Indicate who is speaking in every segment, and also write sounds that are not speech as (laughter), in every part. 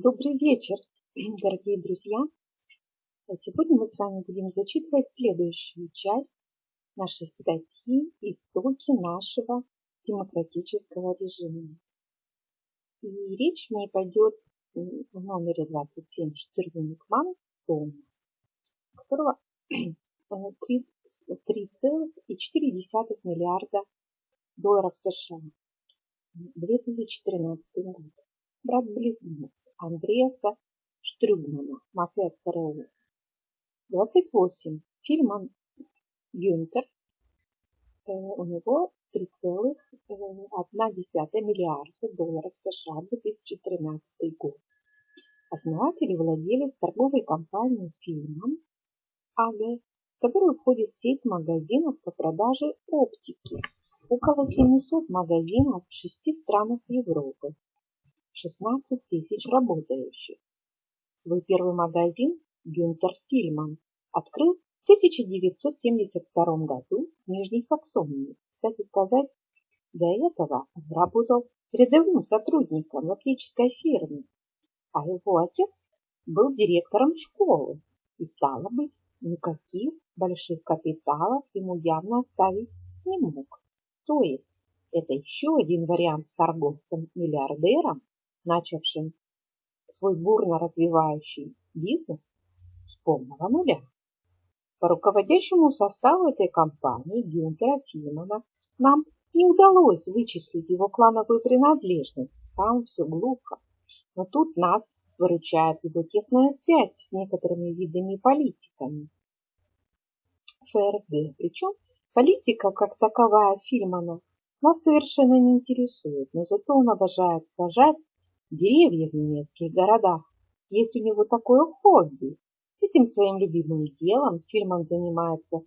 Speaker 1: Добрый вечер, (clears throat) дорогие друзья! Сегодня мы с вами будем зачитывать следующую часть нашей статьи «Истоки нашего демократического режима». И речь в ней пойдет в номере 27 Штырвиникман Томас, которого (clears throat) 3,4 миллиарда долларов США 2013 год брат-близнец Андреаса Штрюгмана, мафия ЦРУ. 28. Фильман Гюнтер. Э, у него 3,1 миллиарда долларов США 2013 год. Основатель и владелец торговой компании Фильман АГ, в которую входит сеть магазинов по продаже оптики. Около 700 магазинов в шести странах Европы 16 тысяч работающих. Свой первый магазин Гюнтер Фильман открыл в 1972 году в Нижней Саксонии. Кстати сказать, до этого он работал рядовым сотрудником в оптической фирме, а его отец был директором школы и, стало быть, никаких больших капиталов ему явно оставить не мог. То есть это еще один вариант с торговцем-миллиардером, начавшим свой бурно развивающий бизнес с полного нуля. По руководящему составу этой компании Гюнтера Фимана нам не удалось вычислить его клановую принадлежность, там все глухо. Но тут нас выручает его тесная связь с некоторыми видами политиками. ФРГ, причем политика как таковая Фильмана нас совершенно не интересует, но зато он обожает сажать деревья в немецких городах. Есть у него такое хобби. Этим своим любимым делом Фильман занимается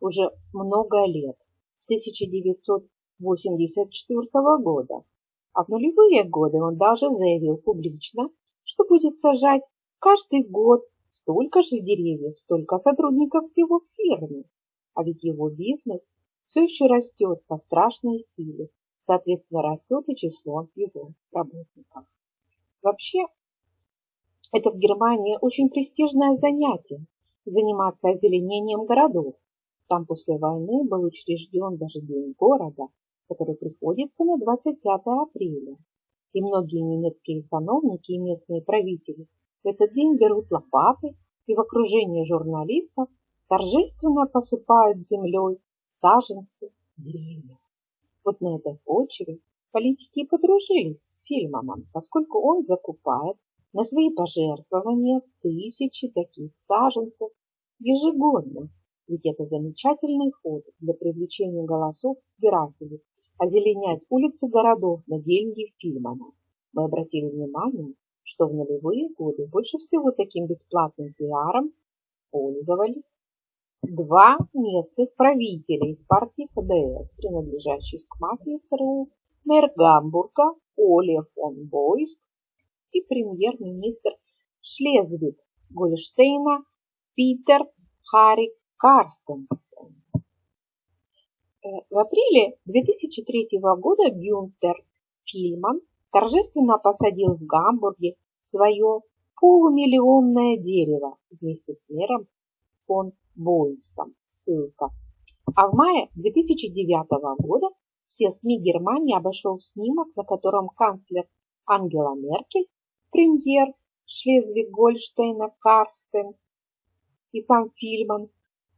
Speaker 1: уже много лет, с 1984 года. А в нулевые годы он даже заявил публично, что будет сажать каждый год столько же деревьев, столько сотрудников в его фирме. А ведь его бизнес все еще растет по страшной силе, соответственно растет и число его работников. Вообще, это в Германии очень престижное занятие – заниматься озеленением городов. Там после войны был учрежден даже День города, который приходится на 25 апреля. И многие немецкие сановники и местные правители в этот день берут лопаты и в окружении журналистов торжественно посыпают землей саженцы деревьев. Вот на этой почве Политики подружились с Фильманом, поскольку он закупает на свои пожертвования тысячи таких саженцев ежегодно. Ведь это замечательный ход для привлечения голосов избирателей, озеленять улицы городов на деньги Фильмана. Мы обратили внимание, что в нулевые годы больше всего таким бесплатным пиаром пользовались два местных правителя из партии ХДС, принадлежащих к мафии ЦРУ мэр Гамбурга Оля фон Бойст и премьер-министр Шлезвиг-Гольштейна Питер Харри Карстенсен. Э, в апреле 2003 года Гюнтер Фильман торжественно посадил в Гамбурге свое полумиллионное дерево вместе с мэром фон Бойстом. Ссылка. А в мае 2009 года все СМИ Германии обошел снимок, на котором канцлер Ангела Меркель, премьер Шлезвиг-Гольштейна Карстенс и сам Фильман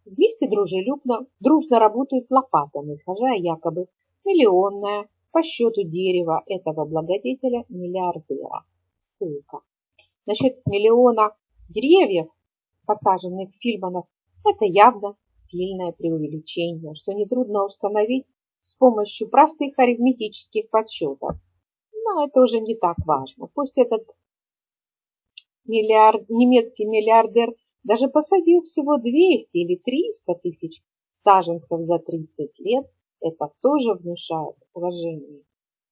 Speaker 1: вместе дружелюбно, дружно работают лопатами, сажая якобы миллионное по счету дерева этого благодетеля миллиардера. Ссылка. Насчет миллиона деревьев, посаженных Фильманов, это явно сильное преувеличение, что нетрудно установить с помощью простых арифметических подсчетов. Но это уже не так важно. Пусть этот миллиард, немецкий миллиардер даже посадил всего 200 или 300 тысяч саженцев за 30 лет, это тоже внушает уважение.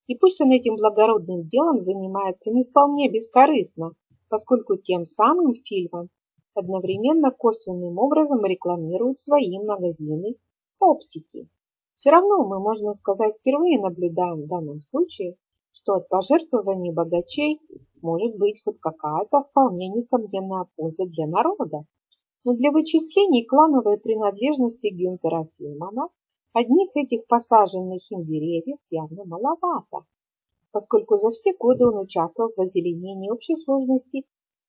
Speaker 1: И пусть он этим благородным делом занимается не вполне бескорыстно, поскольку тем самым фильмом одновременно косвенным образом рекламирует свои магазины оптики. Все равно мы, можно сказать, впервые наблюдаем в данном случае, что от пожертвований богачей может быть хоть какая-то вполне несомненная польза для народа. Но для вычислений клановой принадлежности Гюнтера Фильмана одних этих посаженных им деревьев явно маловато, поскольку за все годы он участвовал в озеленении общей сложности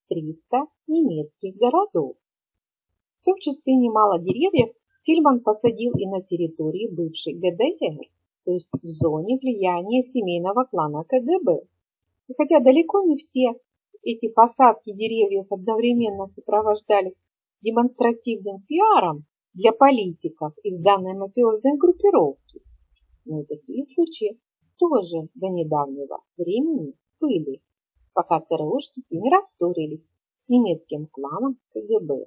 Speaker 1: 300 немецких городов. В том числе немало деревьев Фильман посадил и на территории бывшей ГДР, то есть в зоне влияния семейного клана КГБ. И хотя далеко не все эти посадки деревьев одновременно сопровождались демонстративным пиаром для политиков из данной мафиозной группировки, но и такие случаи тоже до недавнего времени были, пока ЦРУшники не рассорились с немецким кланом КГБ.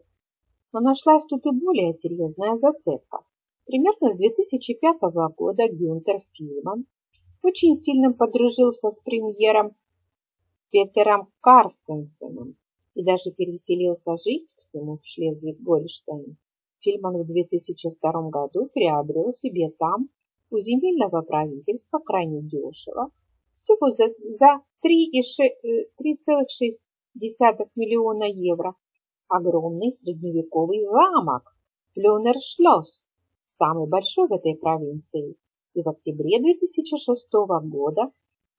Speaker 1: Но нашлась тут и более серьезная зацепка. Примерно с 2005 года Гюнтер Фильман очень сильно подружился с премьером Петером Карстенсеном и даже переселился жить к нему в Шлезвиг-Гольштейн. Фильман в 2002 году приобрел себе там у земельного правительства крайне дешево, всего за, за 3,6 э, миллиона евро, огромный средневековый замок Флюнершлосс, самый большой в этой провинции, и в октябре 2006 года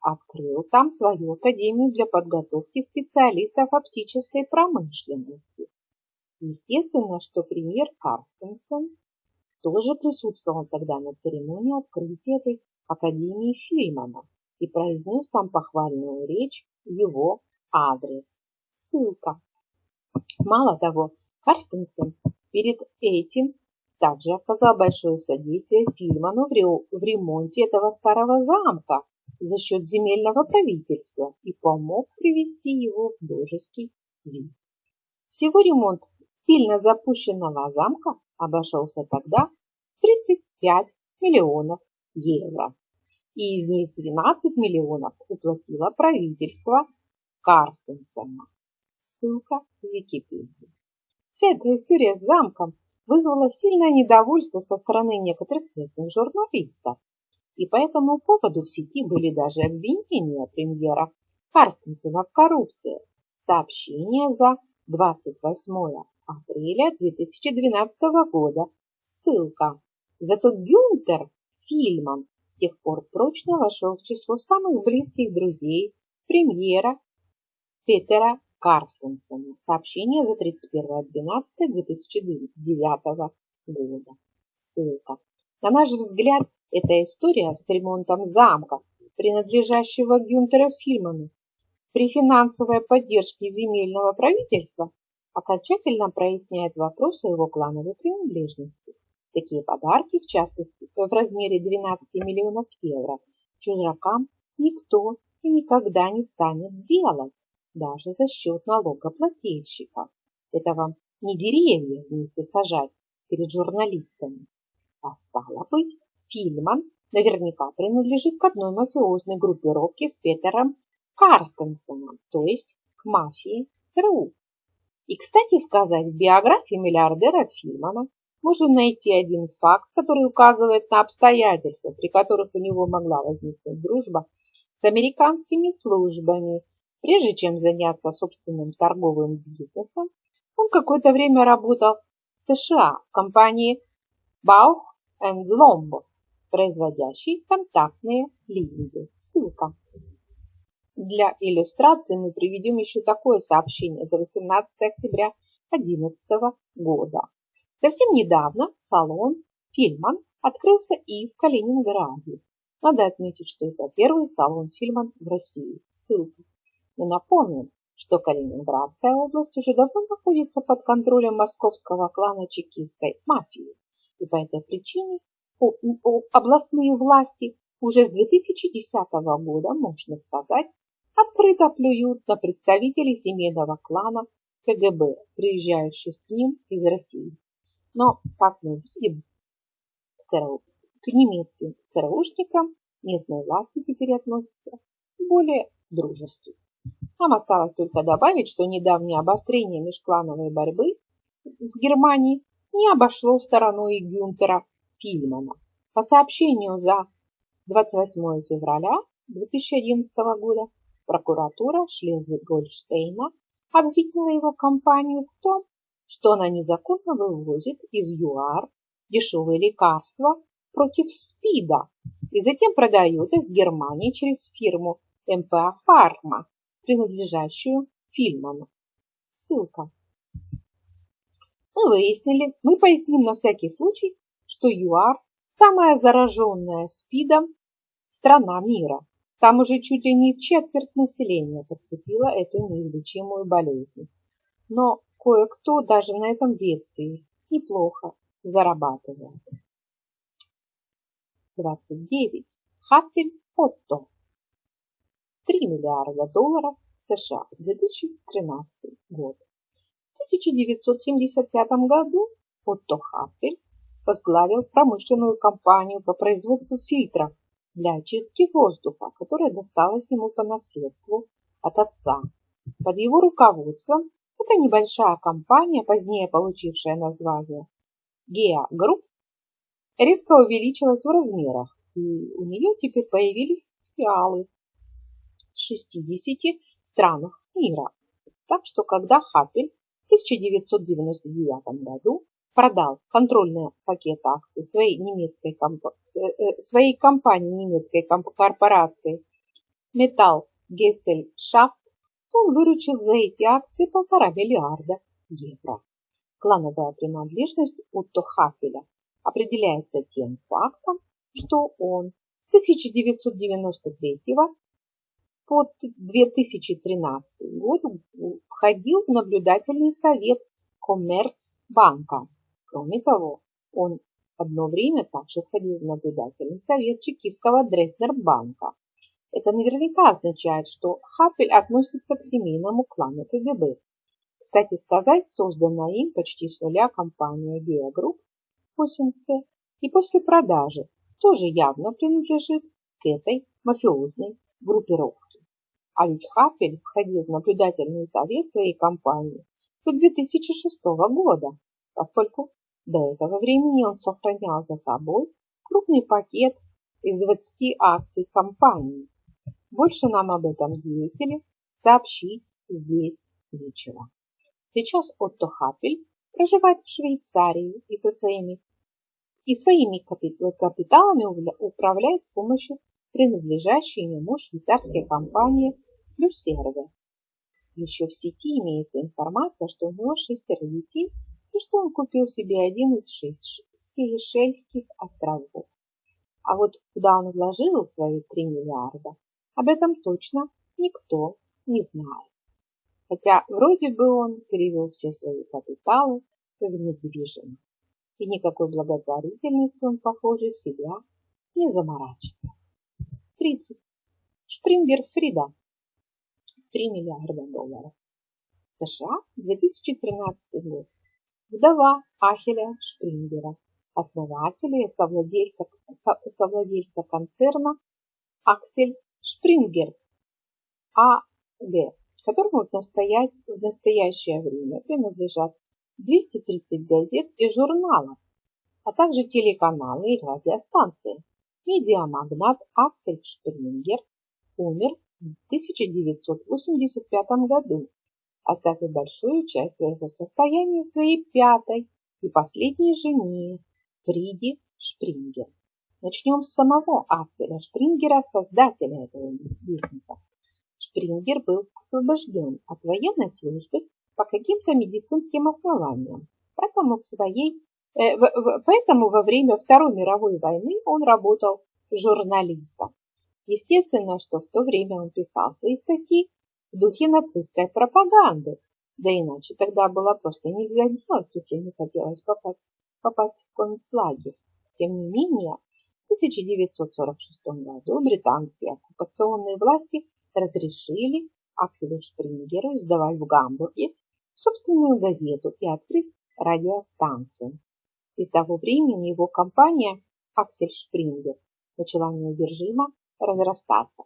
Speaker 1: открыл там свою академию для подготовки специалистов оптической промышленности. Естественно, что премьер Карстенсен тоже присутствовал тогда на церемонии открытия этой академии Фильмана и произнес там похвальную речь его адрес. Ссылка. Мало того, Карстенсен перед этим также оказал большое содействие Фильману в ремонте этого старого замка за счет земельного правительства и помог привести его в божеский вид. Всего ремонт сильно запущенного замка обошелся тогда 35 миллионов евро, и из них 12 миллионов уплатило правительство Карстенсена. Ссылка в Википедию. Вся эта история с замком вызвала сильное недовольство со стороны некоторых местных журналистов, и по этому поводу в сети были даже обвинения премьера Карстенсена в коррупции. Сообщение за 28 апреля 2012 года. Ссылка. Зато Гюнтер Фильман с тех пор прочно вошел в число самых близких друзей премьера Петера Карстенсена. Сообщение за 31.12.2009 года. Ссылка. На наш взгляд, эта история с ремонтом замка, принадлежащего Гюнтеру Фильману, при финансовой поддержке земельного правительства окончательно проясняет вопрос о его клановой принадлежности. Такие подарки, в частности, в размере 12 миллионов евро, чужакам никто и никогда не станет делать даже за счет налогоплательщиков. Это вам не деревья вместе сажать перед журналистами. А стало быть, Фильман наверняка принадлежит к одной мафиозной группировке с Петером Карстенсеном, то есть к мафии ЦРУ. И, кстати сказать, в биографии миллиардера Фильмана можно найти один факт, который указывает на обстоятельства, при которых у него могла возникнуть дружба с американскими службами Прежде чем заняться собственным торговым бизнесом, он какое-то время работал в США в компании Bauch Lomb, производящей контактные линзы. Ссылка. Для иллюстрации мы приведем еще такое сообщение за 18 октября 2011 года. Совсем недавно салон Фильман открылся и в Калининграде. Надо отметить, что это первый салон Фильман в России. Ссылка. Мы напомним, что Калининградская область уже давно находится под контролем московского клана чекистской мафии. И по этой причине областные власти уже с 2010 года, можно сказать, открыто плюют на представителей семейного клана КГБ, приезжающих к ним из России. Но, как мы видим, к немецким ЦРУшникам местные власти теперь относятся более дружественно. Нам осталось только добавить, что недавнее обострение межклановой борьбы в Германии не обошло стороной Гюнтера Фильмана. По сообщению за 28 февраля 2011 года Прокуратура Шлезвиг-Гольштейна обвинила его компанию в том, что она незаконно вывозит из ЮАР дешевые лекарства против СПИДа и затем продает их в Германии через фирму МПА Фарма, принадлежащую Фильману. Ссылка. Мы выяснили, мы поясним на всякий случай, что ЮАР – самая зараженная СПИДом страна мира. Там уже чуть ли не четверть населения подцепила эту неизлечимую болезнь. Но кое-кто даже на этом бедствии неплохо зарабатывает. 29. Хаппель Отто. 3 миллиарда долларов США, 2013 год. В 1975 году Отто Хаппель возглавил промышленную компанию по производству фильтров для очистки воздуха, которая досталась ему по наследству от отца. Под его руководством эта небольшая компания, позднее получившая название Gea Group, резко увеличилась в размерах, и у нее теперь появились филиалы в 60 странах мира. Так что, когда Хаппель в 1999 году продал контрольный пакет акций своей, немецкой, э, э, своей компании немецкой корпорации Metall Gesellschaft, он выручил за эти акции полтора миллиарда евро. Клановая принадлежность Утто Хафеля определяется тем фактом, что он с 1993 по 2013 год входил в наблюдательный совет Коммерцбанка. Кроме того, он одно время также входил в наблюдательный совет чекистского Дрездербанка. Это наверняка означает, что Хапель относится к семейному клану КГБ. Кстати сказать, созданная им почти с нуля компания Геогрупп 8C и после продажи тоже явно принадлежит к этой мафиозной группировке. А ведь входил в наблюдательный совет своей компании до 2006 года, поскольку до этого времени он сохранял за собой крупный пакет из 20 акций компании. Больше нам об этом деятеле сообщить здесь нечего. Сейчас Отто Хапель проживает в Швейцарии и со своими и своими капиталами управляет с помощью принадлежащей ему швейцарской компании Люсерве. Еще в сети имеется информация, что у него шестеро детей и что он купил себе один из Сейшельских островов. А вот куда он вложил свои 3 миллиарда, об этом точно никто не знает. Хотя вроде бы он перевел все свои капиталы в недвижимость. И никакой благотворительностью он, похоже, себя не заморачивает. 30. Шпрингер Фрида. 3 миллиарда долларов. США, 2013 год вдова Ахеля Шпрингера, основателя и совладельца, совладельца концерна Аксель Шпрингер АГ, которому в, настоя... в настоящее время принадлежат 230 газет и журналов, а также телеканалы и радиостанции. Медиамагнат Аксель Шпрингер умер в 1985 году оставив большую часть своего состояния своей пятой и последней жене Фриде Шпрингер. Начнем с самого Акселя Шпрингера, создателя этого бизнеса. Шпрингер был освобожден от военной службы по каким-то медицинским основаниям, поэтому, в своей, поэтому во время Второй мировой войны он работал журналистом. Естественно, что в то время он писал свои статьи в духе нацистской пропаганды. Да иначе тогда было просто нельзя делать, если не хотелось попасть, попасть в концлагерь. Тем не менее, в 1946 году британские оккупационные власти разрешили Акселю Шпрингеру издавать в Гамбурге собственную газету и открыть радиостанцию. И с того времени его компания Аксель Шпрингер начала неудержимо разрастаться.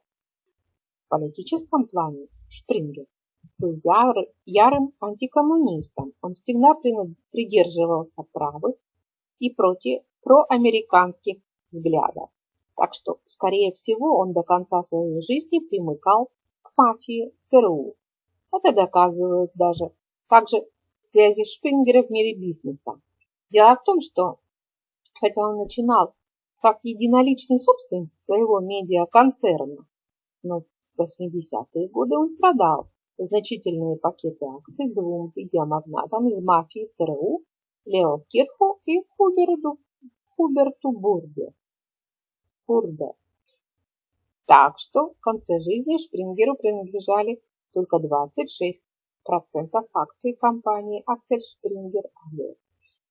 Speaker 1: В политическом плане Шпрингер был яр, ярым антикоммунистом. Он всегда придерживался правых и против проамериканских взглядов. Так что, скорее всего, он до конца своей жизни примыкал к мафии ЦРУ. Это доказывает даже также связи Шпрингера в мире бизнеса. Дело в том, что хотя он начинал как единоличный собственник своего медиаконцерна, но в 80-е годы он продал значительные пакеты акций двум видеомагнатам из мафии ЦРУ Лео Кирху и Хуберту, Хуберту Бурде. Бурде. Так что в конце жизни Шпрингеру принадлежали только 26% акций компании Аксель Шпрингер АГ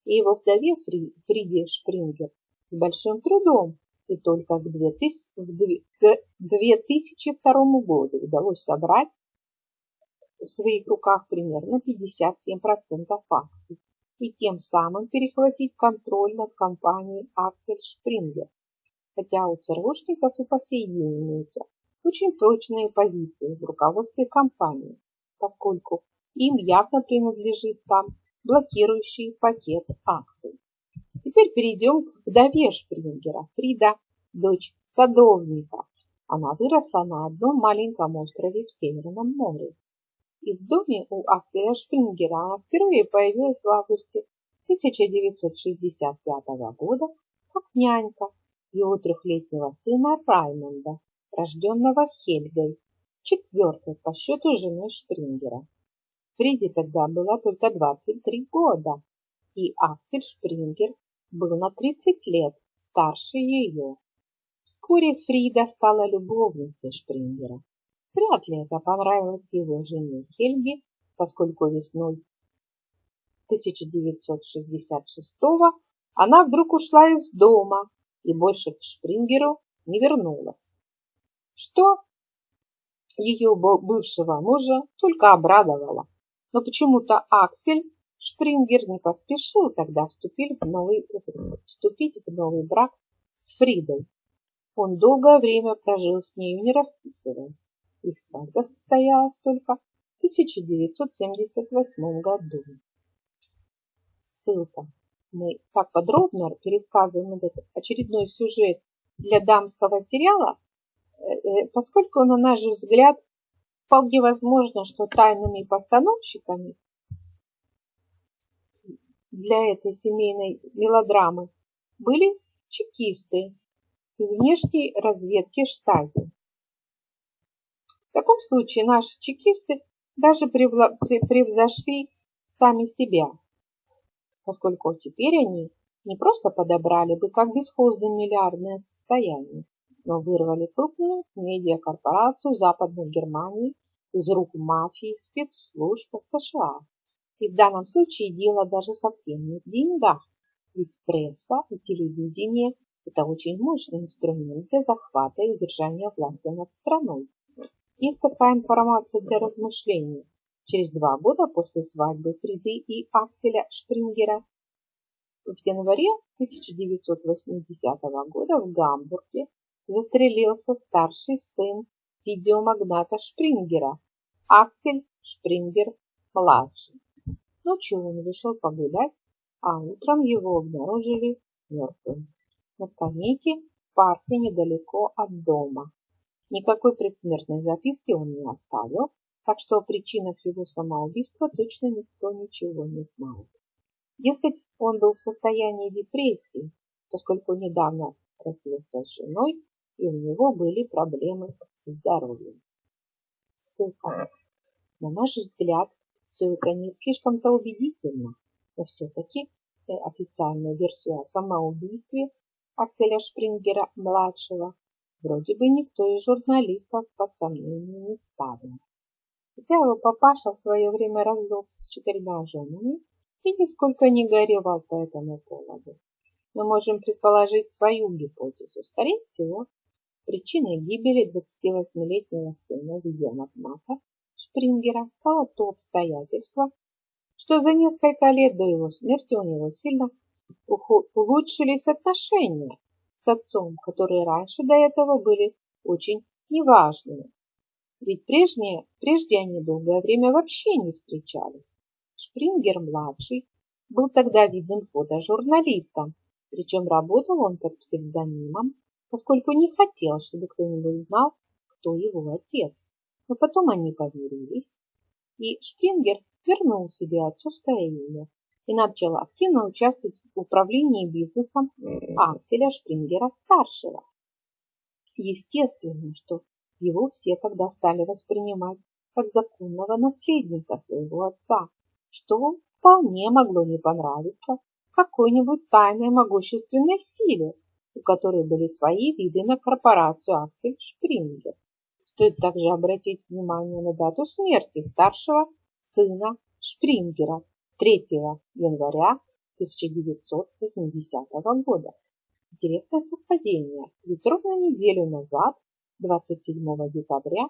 Speaker 1: и его вдове Фри, Фриде Шпрингер с большим трудом и только к 2002 году удалось собрать в своих руках примерно 57% акций и тем самым перехватить контроль над компанией Аксель Шпрингер. Хотя у ЦРУшников и по сей день имеются очень точные позиции в руководстве компании, поскольку им явно принадлежит там блокирующий пакет акций. Теперь перейдем к вдове Шпрингера, Фрида, дочь садовника. Она выросла на одном маленьком острове в Северном море. И в доме у Акселя Шпрингера она впервые появилась в августе 1965 года как нянька его трехлетнего сына Раймонда, рожденного Хельгой, четвертой по счету женой Шпрингера. Фриде тогда было только 23 года, и Аксель Шпрингер был на 30 лет старше ее. Вскоре Фрида стала любовницей Шпрингера. Вряд ли это понравилось его жене Хельге, поскольку весной 1966 она вдруг ушла из дома и больше к Шпрингеру не вернулась. Что ее бывшего мужа только обрадовало. Но почему-то Аксель Шпрингер не поспешил тогда вступить в новый, вступить в новый брак с Фридой. Он долгое время прожил с нею, не расписываясь. Их свадьба состоялась только в 1978 году. Ссылка. Мы так подробно пересказываем этот очередной сюжет для дамского сериала, э, э, поскольку, на наш взгляд, вполне возможно, что тайными постановщиками для этой семейной мелодрамы были чекисты из внешней разведки Штази. В таком случае наши чекисты даже превзошли сами себя, поскольку теперь они не просто подобрали бы как бесхозное миллиардное состояние, но вырвали крупную медиакорпорацию Западной Германии из рук мафии спецслужб США. И в данном случае дело даже совсем не в деньгах, ведь пресса и телевидение – это очень мощный инструмент для захвата и удержания власти над страной. Есть такая информация для размышлений. Через два года после свадьбы Фриды и Акселя Шпрингера в январе 1980 года в Гамбурге застрелился старший сын видеомагната Шпрингера, Аксель Шпрингер-младший. Ночью он вышел погулять, а утром его обнаружили мертвым на скамейке в парке недалеко от дома. Никакой предсмертной записки он не оставил, так что о причинах его самоубийства точно никто ничего не знает. Дескать, он был в состоянии депрессии, поскольку недавно развелся с женой, и у него были проблемы со здоровьем. Ссылка. На наш взгляд, все это не слишком-то убедительно, но все-таки э, официальную версию о самоубийстве Акселя Шпрингера-младшего Вроде бы никто из журналистов под сомнение не ставил. Хотя его папаша в свое время развелся с четырьмя женами и нисколько не горевал по этому поводу. Мы можем предположить свою гипотезу. Скорее всего, причиной гибели 28-летнего сына видеомагната Шпрингера стало то обстоятельство, что за несколько лет до его смерти у него сильно улучшились отношения с отцом, которые раньше до этого были очень неважными. Ведь прежние, прежде они долгое время вообще не встречались. Шпрингер-младший был тогда видным фотожурналистом, причем работал он под псевдонимом, поскольку не хотел, чтобы кто-нибудь знал, кто его отец. Но потом они помирились, и Шпрингер вернул себе отцовское имя и начал активно участвовать в управлении бизнесом Акселя Шпрингера-старшего. Естественно, что его все тогда стали воспринимать как законного наследника своего отца, что вполне могло не понравиться какой-нибудь тайной могущественной силе, у которой были свои виды на корпорацию Аксель Шпрингер. Стоит также обратить внимание на дату смерти старшего сына Шпрингера 3 января 1980 года. Интересное совпадение, ведь ровно неделю назад, 27 декабря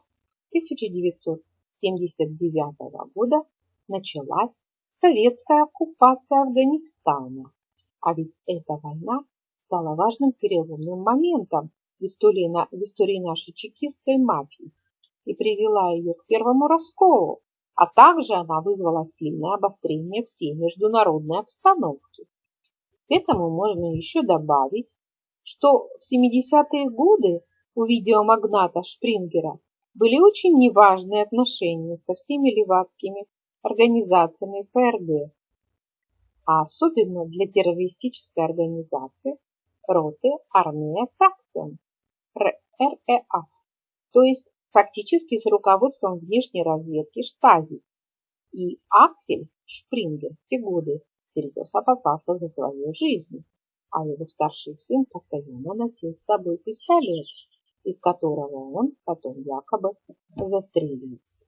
Speaker 1: 1979 года, началась советская оккупация Афганистана. А ведь эта война стала важным переломным моментом в истории, на, в истории нашей чекистской мафии и привела ее к первому расколу, а также она вызвала сильное обострение всей международной обстановки. К этому можно еще добавить, что в 70-е годы у видеомагната Шпрингера были очень неважные отношения со всеми левацкими организациями ФРГ, а особенно для террористической организации роты армия фракциям РЭА, то есть фактически с руководством внешней разведки Штази. И Аксель Шпрингер в те годы всерьез опасался за свою жизнь, а его старший сын постоянно носил с собой пистолет, из которого он потом якобы застрелился.